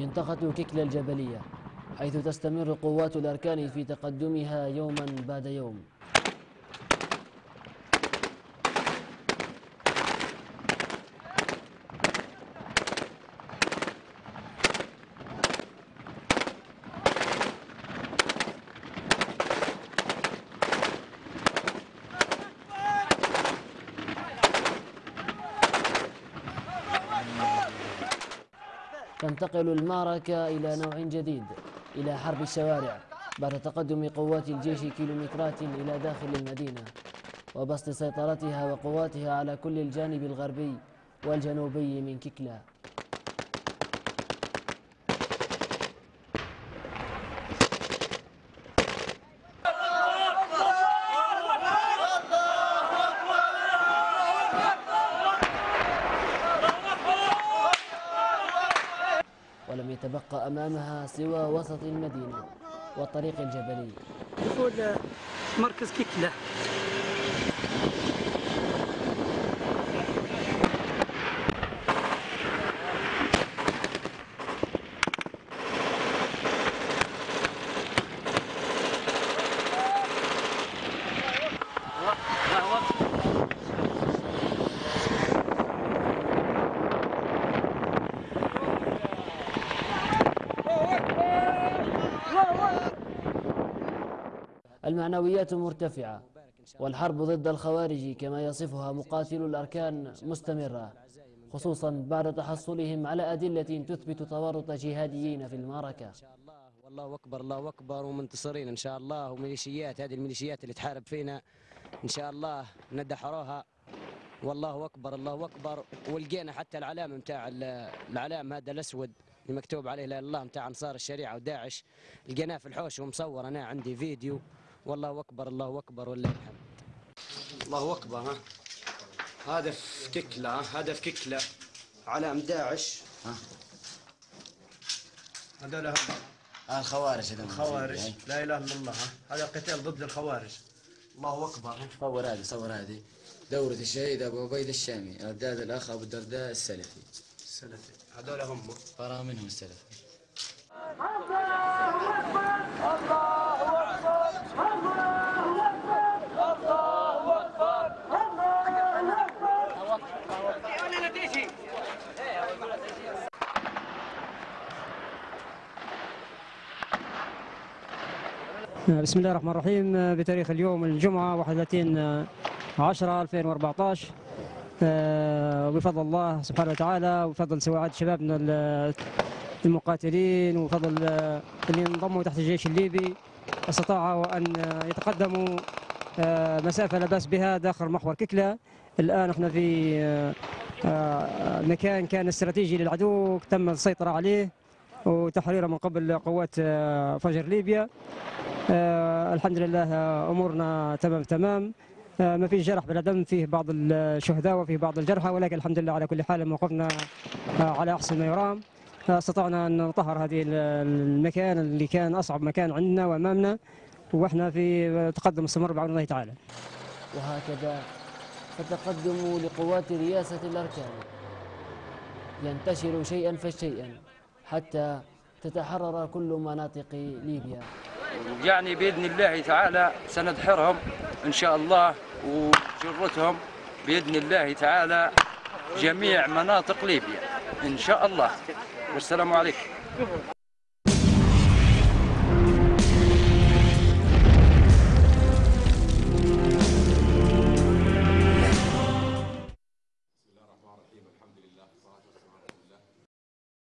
منطقة ككلا الجبلية حيث تستمر قوات الأركان في تقدمها يوما بعد يوم. تنتقل المعركة إلى نوع جديد إلى حرب الشوارع بعد تقدم قوات الجيش كيلومترات إلى داخل المدينة وبسط سيطرتها وقواتها على كل الجانب الغربي والجنوبي من كيكلا. يتبقى أمامها سوى وسط المدينة والطريق الجبلي. دخول مركز كيكلة المعنويات مرتفعة والحرب ضد الخوارج كما يصفها مقاتلو الأركان مستمرة خصوصا بعد تحصلهم على أدلة تثبت تورط جهاديين في المعركة. الله أكبر الله أكبر ومنتصرين إن شاء الله وميليشيات هذه الميليشيات اللي تحارب فينا إن شاء الله ندحروها. والله أكبر الله أكبر ولقينا حتى العلامة نتاع العلام هذا الأسود اللي مكتوب عليه لا الله نتاع أنصار الشريعة وداعش لقيناه في الحوش ومصور أنا عندي فيديو. والله أكبر الله أكبر ولله الحمد. الله أكبر ها. هذا في ككله ها؟ هذا في ككله علام داعش هذول هم. آه الخوارج هذول. خوارج لا إله إلا الله هذا قتال ضد الخوارج. الله أكبر صور هذه صور هذه. دورة الشهيد أبو عبيد الشامي رداد الأخ أبو الدرداء السلفي. السلفي. هذول هم. فرا منهم السلفي. بسم الله الرحمن الرحيم. بتاريخ اليوم الجمعة 31 10 2014 آه، وبفضل الله سبحانه وتعالى وبفضل سواعد شبابنا ال- المقاتلين وبفضل اللي انضموا تحت الجيش الليبي. استطاعوا أن يتقدموا آه، مسافة لا بأس بها داخل محور ككلة الآن إحنا في آه، آه، مكان كان استراتيجي للعدو تم السيطرة عليه. وتحريره من قبل قوات آه، فجر ليبيا. آه الحمد لله آه، أمورنا تمام تمام. ما فيش جرح بلا دم فيه بعض الشهداء وفيه بعض الجرحى ولكن الحمد لله على كل حال موقفنا على أحسن ما يرام. استطعنا أن نطهر هذه ال- المكان اللي كان أصعب مكان عندنا وأمامنا وإحنا في تقدم مستمر بعون الله تعالى. وهكذا فتقدم لقوات رياسة الأركان. ينتشر شيئا فشيئا. حتى تتحرر كل مناطق ليبيا. يعني بإذن الله تعالى سندحرهم إن شاء الله وجرتهم بإذن الله تعالى جميع مناطق ليبيا إن شاء الله. والسلام عليكم.